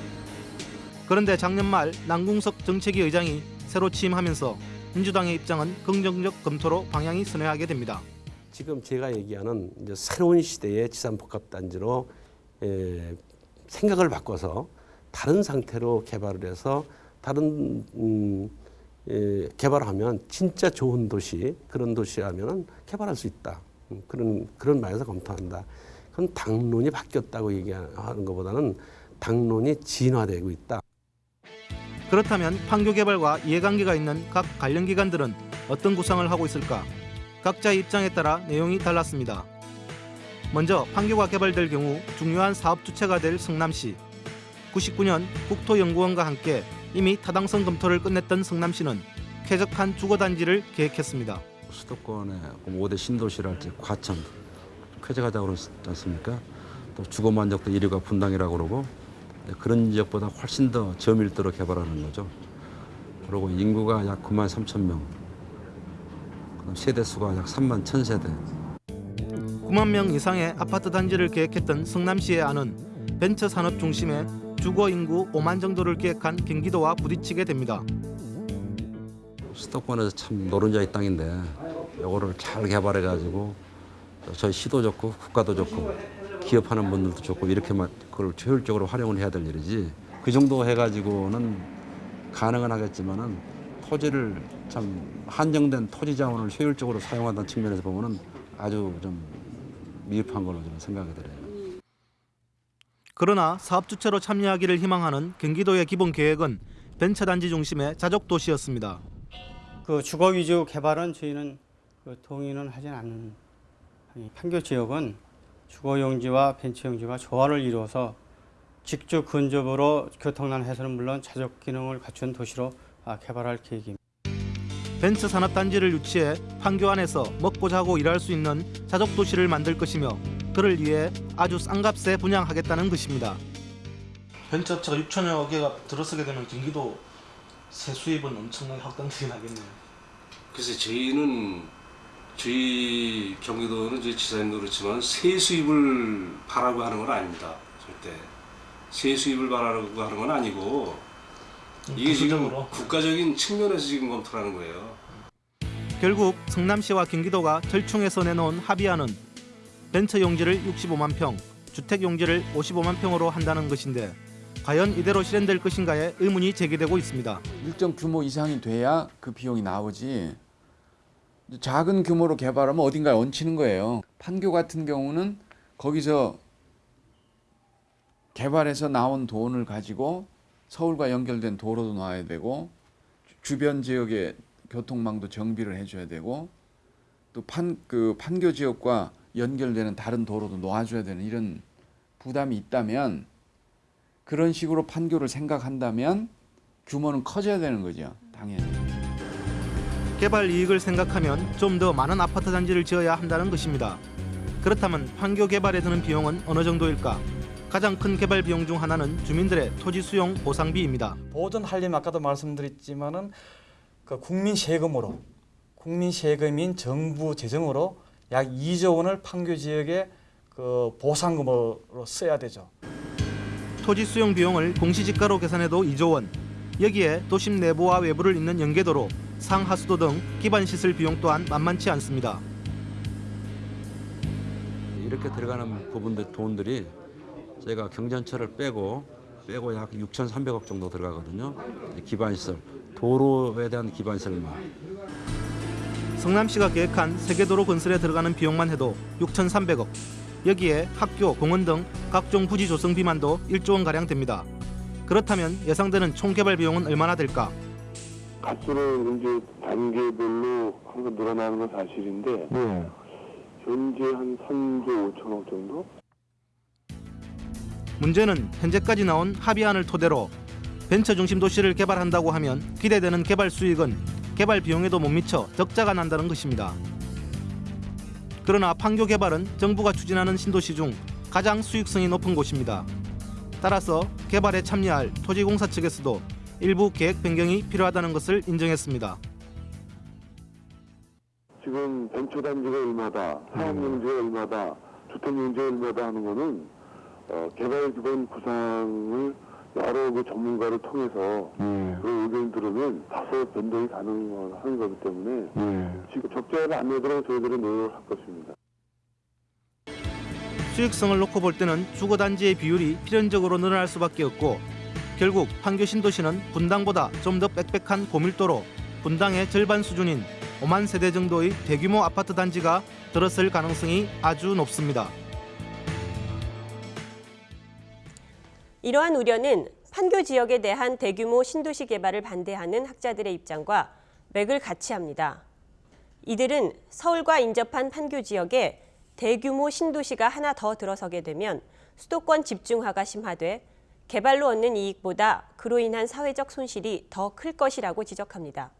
그런데 작년 말 남궁석 정책위 의장이 새로 취임하면서 민주당의 입장은 긍정적 검토로 방향이 선회하게 됩니다. 지금 제가 얘기하는 새로운 시대의 지산복합단지로 에, 생각을 바꿔서 다른 상태로 개발을 해서 다른 음, 예, 개발하면 진짜 좋은 도시 그런 도시라면은 개발할 수 있다. 음, 그런 그런 말에서 검토한다. 그건 당론이 바뀌었다고 얘기하는 것보다는 당론이 진화되고 있다. 그렇다면 판교 개발과 이해관계가 있는 각 관련 기관들은 어떤 구상을 하고 있을까? 각자의 입장에 따라 내용이 달랐습니다. 먼저 판교가 개발될 경우 중요한 사업 주체가 될 성남시. 99년 국토연구원과 함께 이미 타당성 검토를 끝냈던 성남시는 쾌적한 주거단지를 계획했습니다. 수도권의 5대 신도시랄지 과천 쾌적하다고 그러지 않습니까? 또 주거 만족도 1위가 분당이라고 그러고 네, 그런 지역보다 훨씬 더 저밀도로 개발하는 거죠. 그리고 인구가 약 9만 3천 명, 그다음 세대 수가 약 3만 1천 세대. 9만 명 이상의 아파트 단지를 계획했던 성남시의 안은 벤처 산업 중심의 주거 인구 5만 정도를 계획한 경기도와 부딪히게 됩니다. 수도권에서 참 노른자의 땅인데 이거를 잘 개발해 가지고 저희 시도 좋고 국가도 좋고 기업하는 분들도 좋고 이렇게 만 그걸 효율적으로 활용을 해야 될 일이지 그 정도 해가지고는 가능은 하겠지만은 토지를 참 한정된 토지 자원을 효율적으로 사용한다는 측면에서 보면은 아주 좀 미흡한 걸로 저는 생각이 들어요. 그러나 사업 주체로 참여하기를 희망하는 경기도의 기본 계획은 벤처 단지 중심의 자족 도시였습니다. 그 주거 위주 개발은 저희는 그 동의는 하진 않는 이 판교 지역은 주거 용지와 벤처 용지가 조화를 이루어서 직주 근접으로 교통난 해소는 물론 자족 기능을 갖춘 도시로 아, 개발할 계획입니다. 벤처 산업 단지를 유치해 판교 안에서 먹고 자고 일할 수 있는 자족 도시를 만들 것이며 그를 위해 아주 싼 값에 분양하겠다는 것입니다. 벤처 업체가 6천여 개가 들어서게 되면 경기도 세 수입은 엄청나게 확장되게 나겠네요. 글쎄 저희는 저희 경기도는 저희 지사님도 그렇지만 세 수입을 바라고 하는 건 아닙니다. 절대 세 수입을 바라고 하는 건 아니고 이게 지금. 국가적인 측면에서 지금 검토하는 거예요. 결국 성남시와 경기도가 절충해서 내놓은 합의안은 벤처 용지를 65만 평, 주택 용지를 55만 평으로 한다는 것인데 과연 이대로 실현될 것인가에 의문이 제기되고 있습니다. 일정 규모 이상이 돼야 그 비용이 나오지. 작은 규모로 개발하면 어딘가에 얹히는 거예요. 판교 같은 경우는 거기서 개발해서 나온 돈을 가지고 서울과 연결된 도로도 놔야 되고 주변 지역의 교통망도 정비를 해줘야 되고 또 판 그 판교 지역과 연결되는 다른 도로도 놓아줘야 되는 이런 부담이 있다면 그런 식으로 판교를 생각한다면 규모는 커져야 되는 거죠, 당연히. 개발 이익을 생각하면 좀 더 많은 아파트 단지를 지어야 한다는 것입니다. 그렇다면 판교 개발에 드는 비용은 어느 정도일까? 가장 큰 개발 비용 중 하나는 주민들의 토지 수용 보상비입니다. 보존 한림 아까도 말씀드렸지만 은 그 국민 세금으로 국민 세금인 정부 재정으로 약 2조 원을 판교 지역에 그 보상금으로 써야 되죠. 토지 수용 비용을 공시지가로 계산해도 2조 원. 여기에 도심 내부와 외부를 잇는 연계도로, 상하수도 등 기반 시설 비용 또한 만만치 않습니다. 이렇게 들어가는 부분들 돈들이 저희가 경전철을 빼고 빼고 약 6,300억 정도 들어가거든요. 기반 시설, 도로에 대한 기반 시설만. 성남시가 계획한 세계도로 건설에 들어가는 비용만 해도 6,300억. 여기에 학교, 공원 등 각종 부지 조성 비만도 1조 원 가량 됩니다. 그렇다면 예상되는 총 개발 비용은 얼마나 될까? 갈수록 이제 단계별로 항상 늘어나는 건 사실인데 현재 한 3조 5천억 정도? 문제는 현재까지 나온 합의안을 토대로 벤처 중심 도시를 개발한다고 하면 기대되는 개발 수익은 개발 비용에도 못 미쳐 적자가 난다는 것입니다. 그러나 판교 개발은 정부가 추진하는 신도시 중 가장 수익성이 높은 곳입니다. 따라서 개발에 참여할 토지공사 측에서도 일부 계획 변경이 필요하다는 것을 인정했습니다. 지금 벤처 단지가 얼마다, 사업용지가 얼마다, 주택용지가 얼마다 하는 거는 어, 개발 기반 구상을 여러 그 전문가를 통해서 그 의견 들으면 다소 변동이 가능한 거기 때문에 지금 적자를 안 내도록 저희들은 노력을 할 것입니다. 수익성을 놓고 볼 때는 주거단지의 비율이 필연적으로 늘어날 수밖에 없고 결국 판교 신도시는 분당보다 좀 더 빽빽한 고밀도로 분당의 절반 수준인 5만 세대 정도의 대규모 아파트 단지가 들었을 가능성이 아주 높습니다. 이러한 우려는 판교 지역에 대한 대규모 신도시 개발을 반대하는 학자들의 입장과 맥을 같이 합니다. 이들은 서울과 인접한 판교 지역에 대규모 신도시가 하나 더 들어서게 되면 수도권 집중화가 심화돼 개발로 얻는 이익보다 그로 인한 사회적 손실이 더 클 것이라고 지적합니다.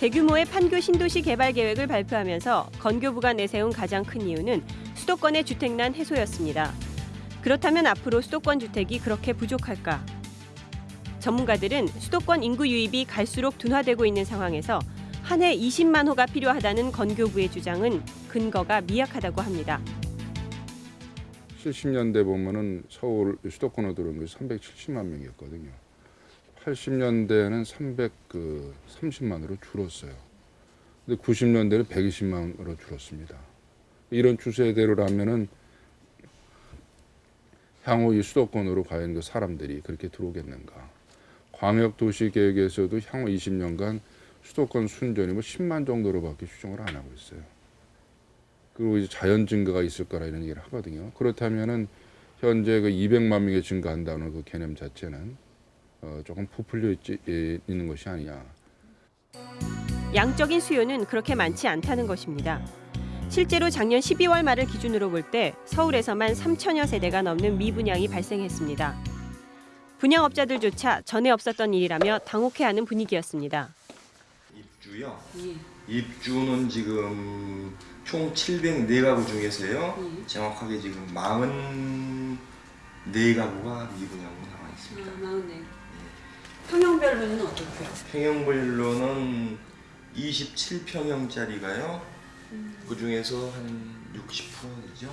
대규모의 판교 신도시 개발 계획을 발표하면서 건교부가 내세운 가장 큰 이유는 수도권의 주택난 해소였습니다. 그렇다면 앞으로 수도권 주택이 그렇게 부족할까? 전문가들은 수도권 인구 유입이 갈수록 둔화되고 있는 상황에서 한 해 20만 호가 필요하다는 건교부의 주장은 근거가 미약하다고 합니다. 70년대 보면은 서울 수도권으로 들어온 게 370만 명이었거든요. 80년대에는 330만으로 줄었어요. 근데 90년대는 120만으로 줄었습니다. 이런 추세대로라면은 향후 이 수도권으로 과연 그 사람들이 그렇게 들어오겠는가? 광역 도시 계획에서도 향후 20년간 수도권 순전이 뭐 10만 정도로밖에 추정을 안 하고 있어요. 그리고 이제 자연 증가가 있을 거라 이런 얘기를 하거든요. 그렇다면은 현재 그 200만 명이 증가한다는 그 개념 자체는 어, 조금 부풀려 있지, 예, 있는 것이 아니냐. 양적인 수요는 그렇게 많지 않다는 것입니다. 실제로 작년 12월 말을 기준으로 볼 때 서울에서만 3천여 세대가 넘는 미분양이 발생했습니다. 분양업자들조차 전에 없었던 일이라며 당혹해하는 분위기였습니다. 입주요. 입주는 지금 총 704가구 중에서요. 정확하게 지금 44가구가 미분양으로 나와 있습니다. 아, 마흔네. 평형별로는 어떻고요? 평형별로는 27평형짜리가요. 그 중에서 한 60%죠.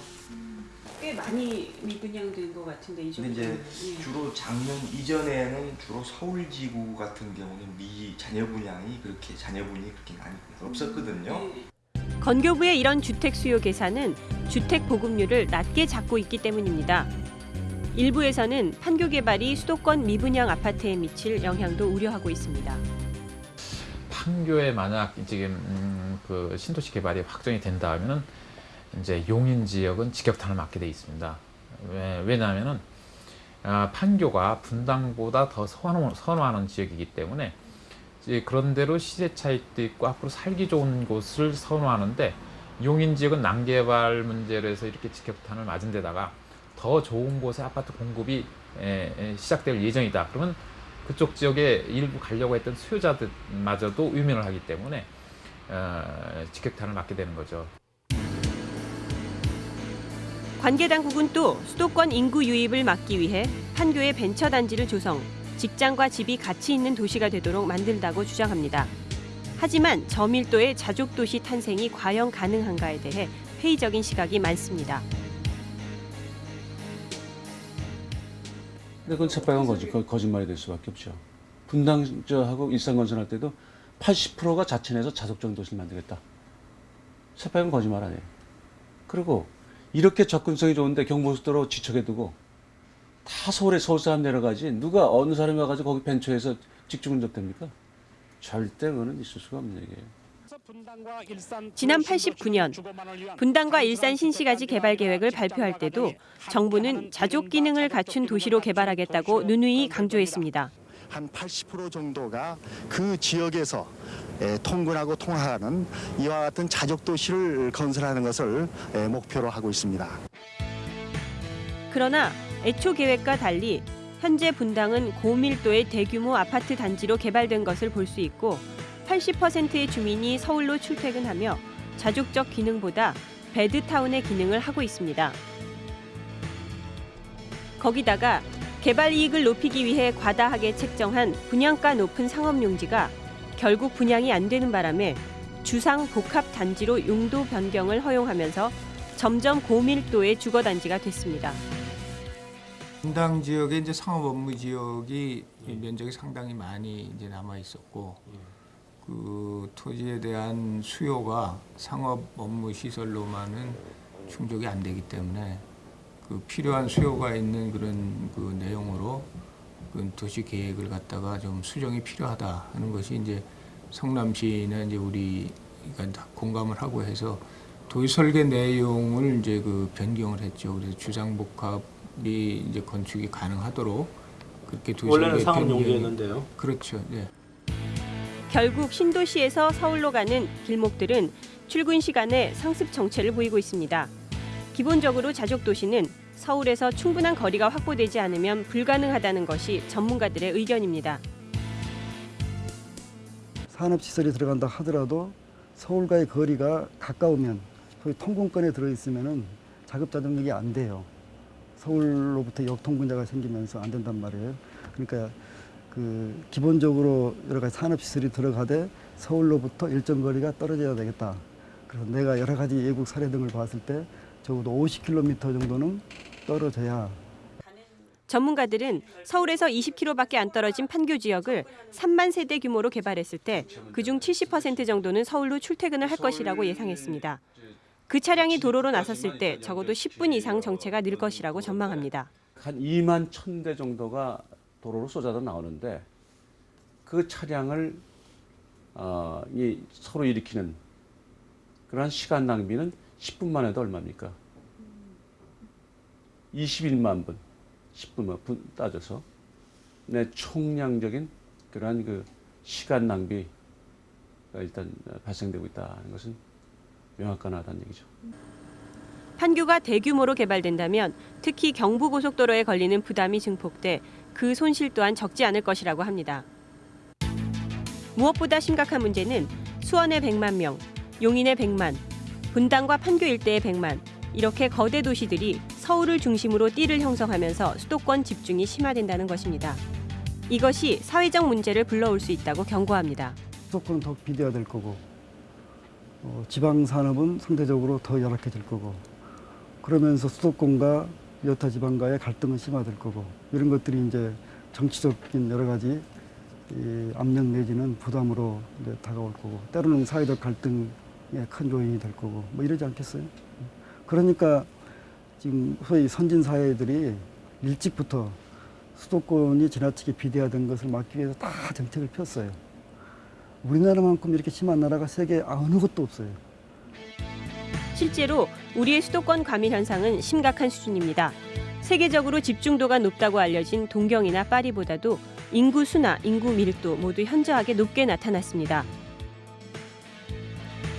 꽤 많이 미분양된 것 같은데 이 정도. 이제 주로 작년 이전에는 주로 서울 지구 같은 경우는 미 자녀 분양이 그렇게 자녀 분이 그렇게 많이 없었거든요. 건교부의 이런 주택 수요 계산은 주택 보급률을 낮게 잡고 있기 때문입니다. 일부에서는 판교 개발이 수도권 미분양 아파트에 미칠 영향도 우려하고 있습니다. 판교에 만약 지금 음, 그 신도시 개발이 확정이 된다면은 이제 용인 지역은 직격탄을 맞게 돼 있습니다. 왜, 왜냐하면은 아, 판교가 분당보다 더 선호, 선호하는 지역이기 때문에 이제 그런 대로 시세 차익도 있고 앞으로 살기 좋은 곳을 선호하는데 용인 지역은 난개발 문제로 해서 이렇게 직격탄을 맞은 데다가 더 좋은 곳에 아파트 공급이 에, 에, 시작될 예정이다. 그러면 그쪽 지역에 일부 가려고 했던 수요자들마저도 유면을 하기 때문에 어, 직격탄을 맞게 되는 거죠. 관계 당국은 또 수도권 인구 유입을 막기 위해 판교에 벤처 단지를 조성, 직장과 집이 같이 있는 도시가 되도록 만들다고 주장합니다. 하지만 저밀도의 자족 도시 탄생이 과연 가능한가에 대해 회의적인 시각이 많습니다. 근데 그건 새빨간 거짓, 거- 거짓말이 될 수밖에 없죠. 분당저하고 일산건설할 때도 80%가 자천해서 자석정 도시를 만들겠다. 새빨간 거짓말 아니에요. 그리고 이렇게 접근성이 좋은데 경부고속도로 지척에 두고 다 서울에 서울 사람 내려가지 누가 어느 사람이 와가지고 거기 벤처에서 직중운접됩니까? 절대 그거는 있을 수가 없는 얘기예요. 지난 89년 분당과 일산 신시가지 개발 계획을 발표할 때도 정부는 자족 기능을 갖춘 도시로 개발하겠다고 누누이 강조했습니다. 한 80% 정도가 그 지역에서 에, 통근하고 통하는 이와 같은 자족 도시를 건설하는 것을 에, 목표로 하고 있습니다. 그러나 애초 계획과 달리 현재 분당은 고밀도의 대규모 아파트 단지로 개발된 것을 볼 수 있고 80%의 주민이 서울로 출퇴근하며 자족적 기능보다 베드타운의 기능을 하고 있습니다. 거기다가 개발 이익을 높이기 위해 과다하게 책정한 분양가 높은 상업용지가 결국 분양이 안 되는 바람에 주상 복합 단지로 용도 변경을 허용하면서 점점 고밀도의 주거 단지가 됐습니다. 분당 지역에 이제 상업 업무 지역이 면적이 상당히 많이 이제 남아 있었고 그 토지에 대한 수요가 상업 업무 시설로만은 충족이 안 되기 때문에 그 필요한 수요가 있는 그런 그 내용으로 그 도시 계획을 갖다가 좀 수정이 필요하다 하는 것이 이제 성남시나 이제 우리가 다 공감을 하고 해서 도시 설계 내용을 이제 그 변경을 했죠. 그래서 주상복합 이 이제 건축이 가능하도록 그렇게 도시 원래는 상업 용도였는데요. 그렇죠. 네. 결국 신도시에서 서울로 가는 길목들은 출근 시간에 상습 정체를 보이고 있습니다. 기본적으로 자족 도시는 서울에서 충분한 거리가 확보되지 않으면 불가능하다는 것이 전문가들의 의견입니다. 산업시설이 들어간다 하더라도 서울과의 거리가 가까우면 소위 통근권에 들어있으면 자급자족력이 안 돼요. 서울로부터 역통분자가 생기면서 안 된단 말이에요. 그러니까 그 기본적으로 여러 가지 산업시설이 들어가되 서울로부터 일정 거리가 떨어져야 되겠다. 그래서 내가 여러 가지 외국 사례 등을 봤을 때 적어도 50km 정도는 떨어져야 전문가들은 서울에서 20km밖에 안 떨어진 판교 지역을 3만 세대 규모로 개발했을 때 그중 70% 정도는 서울로 출퇴근을 할 것이라고 예상했습니다. 그 차량이 도로로 나섰을 때 적어도 10분 이상 정체가 늘 것이라고 전망합니다. 한 2만 1000대 정도가 도로로 쏟아져 나오는데 그 차량을 어, 이 서로 일으키는 그러한 시간 낭비는 10분만 해도 얼마입니까? 21만 분, 10분만 분 따져서 내 총량적인 그러한 그 시간 낭비가 일단 발생되고 있다는 것은 명확하다는 얘기죠. 판교가 대규모로 개발된다면 특히 경부고속도로에 걸리는 부담이 증폭돼 그 손실 또한 적지 않을 것이라고 합니다. 무엇보다 심각한 문제는 수원의 100만 명, 용인의 100만, 분당과 판교 일대의 100만, 이렇게 거대 도시들이 서울을 중심으로 띠를 형성하면서 수도권 집중이 심화된다는 것입니다. 이것이 사회적 문제를 불러올 수 있다고 경고합니다. 수도권은 더 비대화될 거고 어, 지방 산업은 상대적으로 더 열악해질 거고 그러면서 수도권과 여타 지방과의 갈등은 심화될 거고 이런 것들이 이제 정치적인 여러 가지 이 압력 내지는 부담으로 이제 다가올 거고 때로는 사회적 갈등의 큰 요인이 될 거고 뭐 이러지 않겠어요? 그러니까 지금 소위 선진 사회들이 일찍부터 수도권이 지나치게 비대화된 것을 막기 위해서 다 정책을 폈어요. 우리나라만큼 이렇게 심한 나라가 세계 어느 곳도 없어요. 실제로 우리의 수도권 과밀 현상은 심각한 수준입니다. 세계적으로 집중도가 높다고 알려진 동경이나 파리보다도 인구 수나 인구 밀도 모두 현저하게 높게 나타났습니다.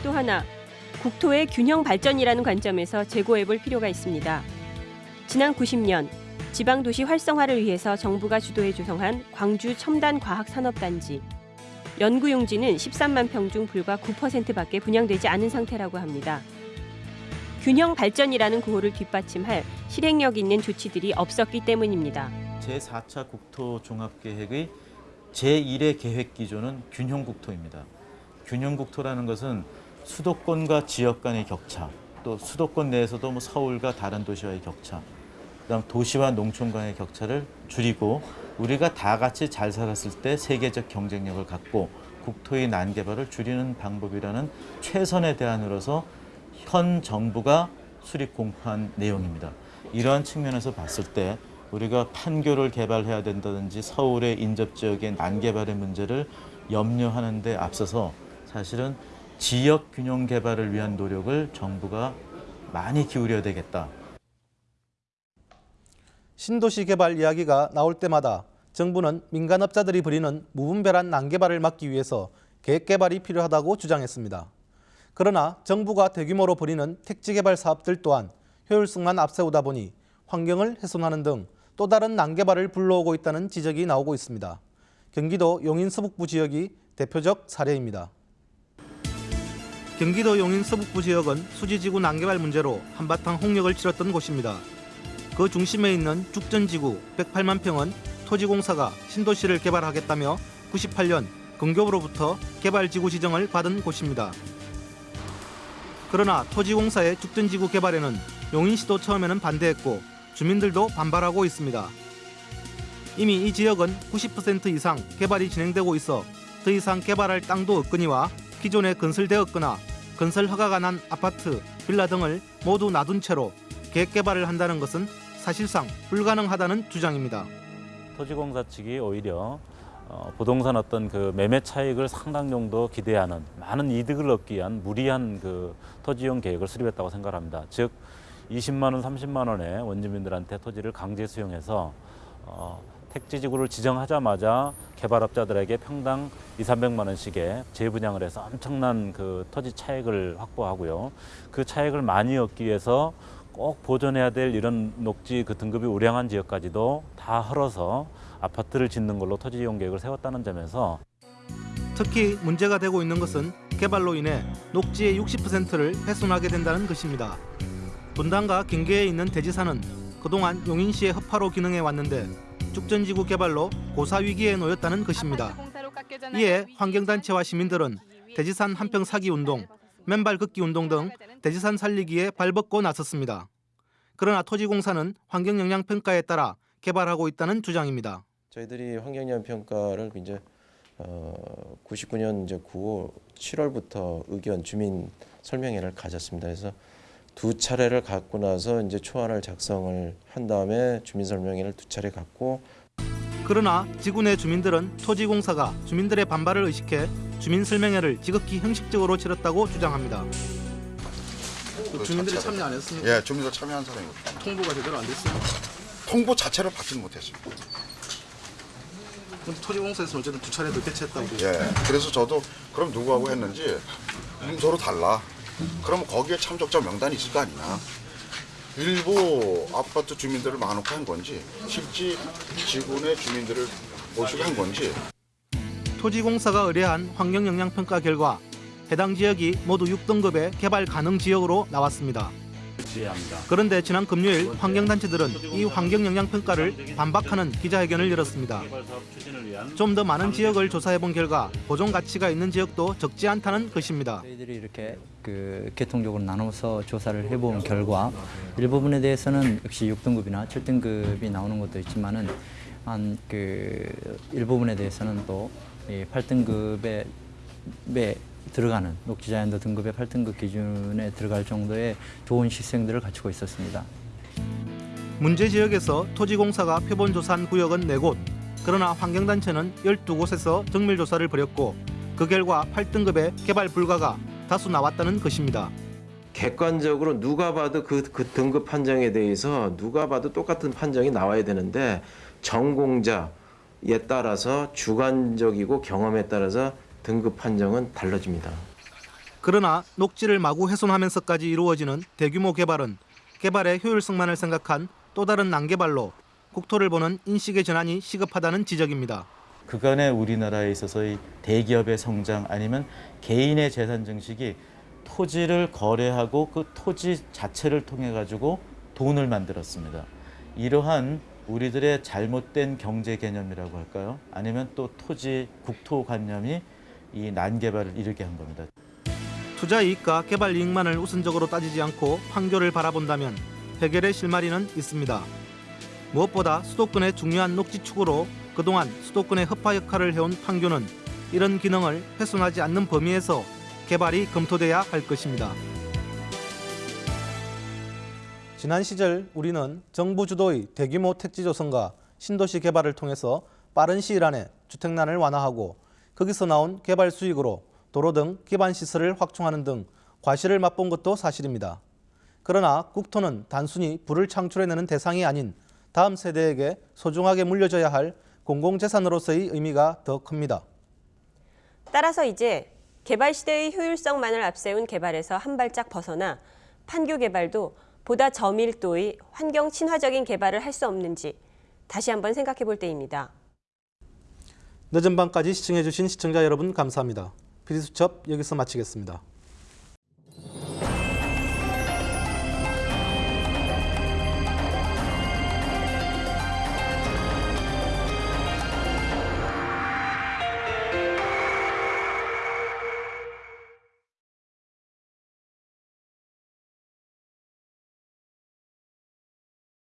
또 하나, 국토의 균형 발전이라는 관점에서 재고해 볼 필요가 있습니다. 지난 90년 지방 도시 활성화를 위해서 정부가 주도해 조성한 광주 첨단 과학 산업단지 연구 용지는 13만 평 중 불과 9%밖에 분양되지 않은 상태라고 합니다. 균형 발전이라는 구호를 뒷받침할 실행력 있는 조치들이 없었기 때문입니다. 제4차 국토 종합계획의 제1의 계획 기조는 균형 국토입니다. 균형 국토라는 것은 수도권과 지역 간의 격차, 또 수도권 내에서도 뭐 서울과 다른 도시와의 격차, 그다음 도시와 농촌 간의 격차를 줄이고 우리가 다 같이 잘 살았을 때 세계적 경쟁력을 갖고 국토의 난개발을 줄이는 방법이라는 최선의 대안으로서 현 정부가 수립 공포한 내용입니다. 이러한 측면에서 봤을 때 우리가 판교를 개발해야 된다든지 서울의 인접 지역의 난개발의 문제를 염려하는 데 앞서서 사실은 지역 균형 개발을 위한 노력을 정부가 많이 기울여야 되겠다. 신도시 개발 이야기가 나올 때마다 정부는 민간업자들이 벌이는 무분별한 난개발을 막기 위해서 계획 개발이 필요하다고 주장했습니다. 그러나 정부가 대규모로 벌이는 택지 개발 사업들 또한 효율성만 앞세우다 보니 환경을 훼손하는 등 또 다른 난개발을 불러오고 있다는 지적이 나오고 있습니다. 경기도 용인 서북부 지역이 대표적 사례입니다. 경기도 용인 서북부 지역은 수지지구 난개발 문제로 한바탕 홍역을 치렀던 곳입니다. 그 중심에 있는 죽전지구 108만 평은 토지공사가 신도시를 개발하겠다며 98년 건교부로부터 개발지구 지정을 받은 곳입니다. 그러나 토지공사의 죽전지구 개발에는 용인시도 처음에는 반대했고 주민들도 반발하고 있습니다. 이미 이 지역은 90% 이상 개발이 진행되고 있어 더 이상 개발할 땅도 없거니와 기존에 건설되었거나 건설 허가가 난 아파트, 빌라 등을 모두 놔둔 채로 계획 개발을 한다는 것은 사실상 불가능하다는 주장입니다. 토지공사 측이 오히려 어, 부동산 어떤 그 매매 차익을 상당 정도 기대하는 많은 이득을 얻기 위한 무리한 그 토지용 계획을 수립했다고 생각합니다. 즉 20만 원, 30만 원에 원주민들한테 토지를 강제 수용해서 어, 택지 지구를 지정하자마자 개발업자들에게 평당 2, 300만 원씩의 재분양을 해서 엄청난 그 토지 차익을 확보하고요. 그 차익을 많이 얻기 위해서 꼭 보존해야 될 이런 녹지 그 등급이 우량한 지역까지도 다 헐어서 아파트를 짓는 걸로 토지 이용 계획을 세웠다는 점에서 특히 문제가 되고 있는 것은 개발로 인해 녹지의 60%를 훼손하게 된다는 것입니다. 분당과 경계에 있는 대지산은 그동안 용인시의 허파로 기능해 왔는데 축전지구 개발로 고사 위기에 놓였다는 것입니다. 이에 환경단체와 시민들은 대지산 한평 사기 운동, 맨발 걷기 운동 등 대지산 살리기에 발벗고 나섰습니다. 그러나 토지공사는 환경영향평가에 따라 개발하고 있다는 주장입니다. 저희들이 환경영향 평가를 이제 어, 99년 이제 9월 7월부터 의견 주민 설명회를 가졌습니다. 그래서 두 차례를 갖고 나서 이제 초안을 작성을 한 다음에 주민 설명회를 두 차례 갖고 그러나 지구 내 주민들은 토지공사가 주민들의 반발을 의식해 주민 설명회를 지극히 형식적으로 치렀다고 주장합니다. 그 주민들이 자체를- 참여 안 했습니까? 예, 주민들 참여한 사람이거든요. 통보가 제대로 안 됐습니다. 통보 자체를 받지는 못했습니다. 근데 토지공사에서는 어쨌든 두 차례 더 개최했다고. 예, 그래서 저도 그럼 누구하고 했는지 문서로 달라. 그럼 거기에 참석자 명단이 있을 거 아니냐. 일부 아파트 주민들을 많고 한 건지 실제 지구내 주민들을 모시고 한 건지 토지공사가 의뢰한 환경영향평가 결과 해당 지역이 모두 6등급의 개발 가능 지역으로 나왔습니다. 그런데 지난 금요일 환경단체들은 이 환경영향평가를 반박하는 기자회견을 열었습니다. 좀 더 많은 지역을 조사해본 결과 보존 가치가 있는 지역도 적지 않다는 것입니다. 저희들이 이렇게 그 계통적으로 나눠서 조사를 해본 결과 일부분에 대해서는 역시 6등급이나 7등급이 나오는 것도 있지만은 한 그 일부분에 대해서는 또 8등급에 들어가는 녹지자연도 등급의 8등급 기준에 들어갈 정도의 좋은 시스템들을 갖추고 있었습니다. 문제 지역에서 토지공사가 표본 조사한 구역은 4곳, 그러나 환경단체는 12곳에서 정밀조사를 벌였고 그 결과 8등급의 개발 불가가 다수 나왔다는 것입니다. 객관적으로 누가 봐도 그, 그 등급 판정에 대해서 누가 봐도 똑같은 판정이 나와야 되는데 전공자 에 따라서 주관적이고 경험에 따라서 등급 판정은 달라집니다. 그러나 녹지를 마구 훼손하면서까지 이루어지는 대규모 개발은 개발의 효율성만을 생각한 또 다른 난개발로 국토를 보는 인식의 전환이 시급하다는 지적입니다. 그간의 우리나라에 있어서의 대기업의 성장 아니면 개인의 재산 증식이 토지를 거래하고 그 토지 자체를 통해 가지고 돈을 만들었습니다. 이러한 우리들의 잘못된 경제 개념이라고 할까요? 아니면 또 토지 국토관념이 이 난개발을 이르게 한 겁니다. 투자 이익과 개발 이익만을 우선적으로 따지지 않고 판교를 바라본다면 해결의 실마리는 있습니다. 무엇보다 수도권의 중요한 녹지 축으로 그동안 수도권의 허파 역할을 해온 판교는 이런 기능을 훼손하지 않는 범위에서 개발이 검토돼야 할 것입니다. 지난 시절 우리는 정부 주도의 대규모 택지 조성과 신도시 개발을 통해서 빠른 시일 안에 주택난을 완화하고 거기서 나온 개발 수익으로 도로 등 기반 시설을 확충하는 등 과실을 맛본 것도 사실입니다. 그러나 국토는 단순히 부를 창출해내는 대상이 아닌 다음 세대에게 소중하게 물려줘야 할 공공재산으로서의 의미가 더 큽니다. 따라서 이제 개발 시대의 효율성만을 앞세운 개발에서 한 발짝 벗어나 판교 개발도 보다 저밀도의 환경 친화적인 개발을 할 수 없는지 다시 한번 생각해 볼 때입니다. 늦은 밤까지 시청해 주신 시청자 여러분 감사합니다. PD수첩 여기서 마치겠습니다.